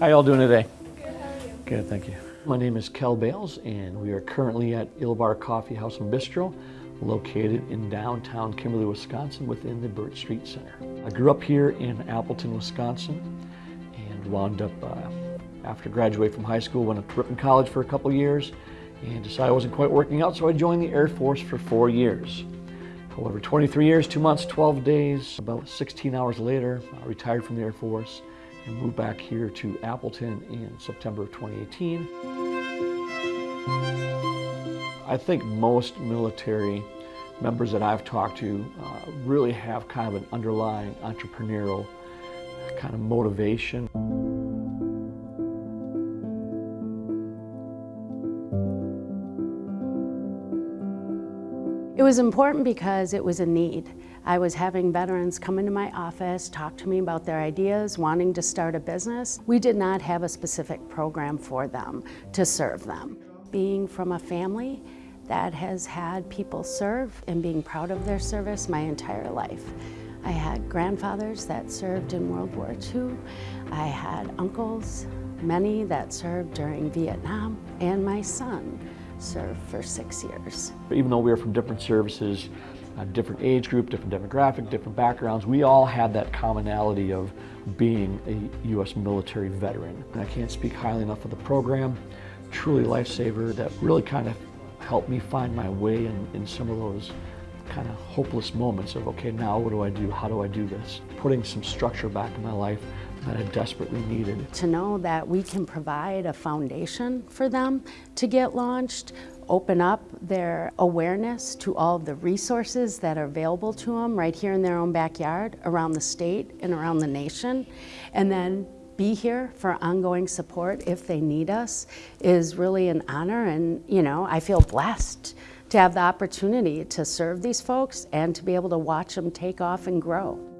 How y'all doing today? Good, how are you? Good, thank you. My name is Kel Bales, and we are currently at Ilbar Coffee House and Bistro, located in downtown Kimberly, Wisconsin, within the Burt Street Center. I grew up here in Appleton, Wisconsin, and wound up uh, after graduating from high school, went up to Ripon College for a couple years, and decided I wasn't quite working out, so I joined the Air Force for four years. However, 23 years, two months, 12 days, about 16 hours later, I retired from the Air Force and moved back here to Appleton in September of 2018. I think most military members that I've talked to uh, really have kind of an underlying entrepreneurial kind of motivation. It was important because it was a need. I was having veterans come into my office, talk to me about their ideas, wanting to start a business. We did not have a specific program for them to serve them. Being from a family that has had people serve and being proud of their service my entire life. I had grandfathers that served in World War II. I had uncles, many that served during Vietnam, and my son served for six years. Even though we were from different services, a different age group, different demographic, different backgrounds, we all had that commonality of being a U.S. military veteran. And I can't speak highly enough of the program, truly lifesaver that really kind of helped me find my way in, in some of those kind of hopeless moments of, okay, now what do I do? How do I do this? Putting some structure back in my life that I desperately needed. To know that we can provide a foundation for them to get launched, open up their awareness to all of the resources that are available to them right here in their own backyard, around the state and around the nation, and then be here for ongoing support if they need us is really an honor and you know I feel blessed to have the opportunity to serve these folks and to be able to watch them take off and grow.